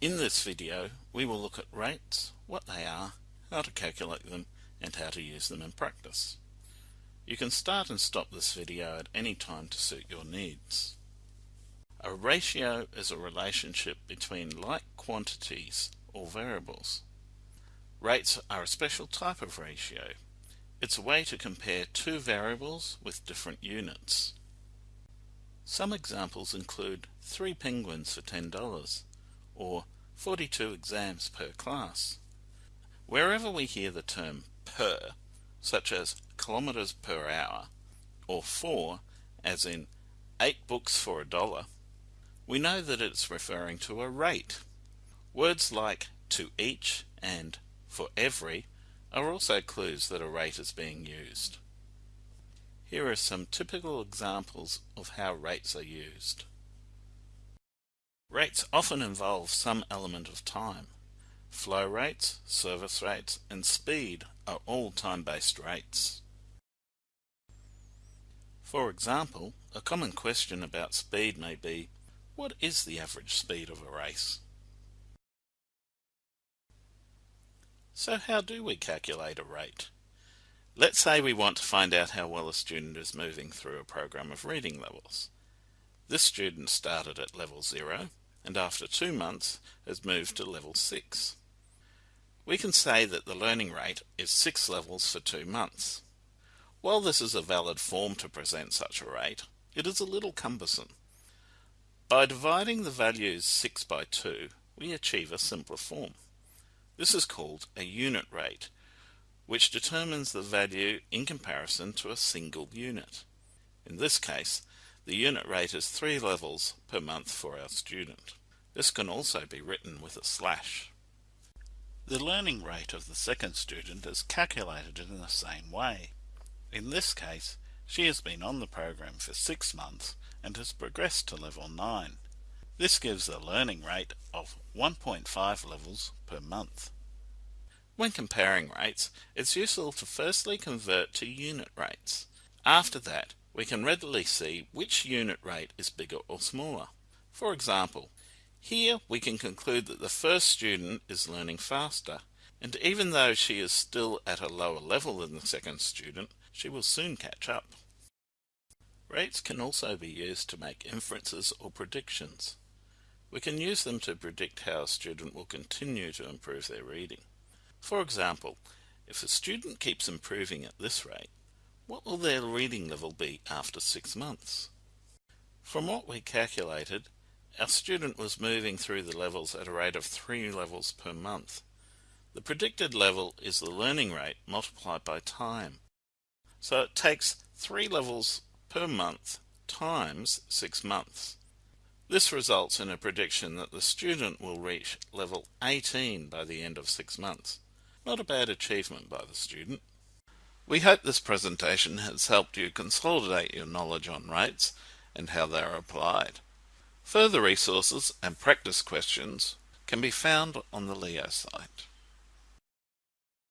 In this video, we will look at rates, what they are, how to calculate them, and how to use them in practice. You can start and stop this video at any time to suit your needs. A ratio is a relationship between like quantities or variables. Rates are a special type of ratio. It's a way to compare two variables with different units. Some examples include 3 penguins for $10 or 42 exams per class. Wherever we hear the term per, such as kilometers per hour, or for, as in 8 books for a dollar, we know that it's referring to a rate. Words like to each and for every are also clues that a rate is being used. Here are some typical examples of how rates are used. Rates often involve some element of time. Flow rates, service rates, and speed are all time-based rates. For example, a common question about speed may be, what is the average speed of a race? So how do we calculate a rate? Let's say we want to find out how well a student is moving through a program of reading levels. This student started at level 0 and after two months has moved to level 6. We can say that the learning rate is 6 levels for two months. While this is a valid form to present such a rate, it is a little cumbersome. By dividing the values 6 by 2, we achieve a simpler form. This is called a unit rate, which determines the value in comparison to a single unit. In this case, the unit rate is three levels per month for our student. This can also be written with a slash. The learning rate of the second student is calculated in the same way. In this case, she has been on the program for six months and has progressed to level 9. This gives a learning rate of 1.5 levels per month. When comparing rates, it's useful to firstly convert to unit rates. After that, we can readily see which unit rate is bigger or smaller. For example, here we can conclude that the first student is learning faster, and even though she is still at a lower level than the second student, she will soon catch up. Rates can also be used to make inferences or predictions. We can use them to predict how a student will continue to improve their reading. For example, if a student keeps improving at this rate, what will their reading level be after six months? From what we calculated, our student was moving through the levels at a rate of three levels per month. The predicted level is the learning rate multiplied by time. So it takes three levels per month times six months. This results in a prediction that the student will reach level 18 by the end of six months. Not a bad achievement by the student. We hope this presentation has helped you consolidate your knowledge on rates and how they are applied. Further resources and practice questions can be found on the LEO site.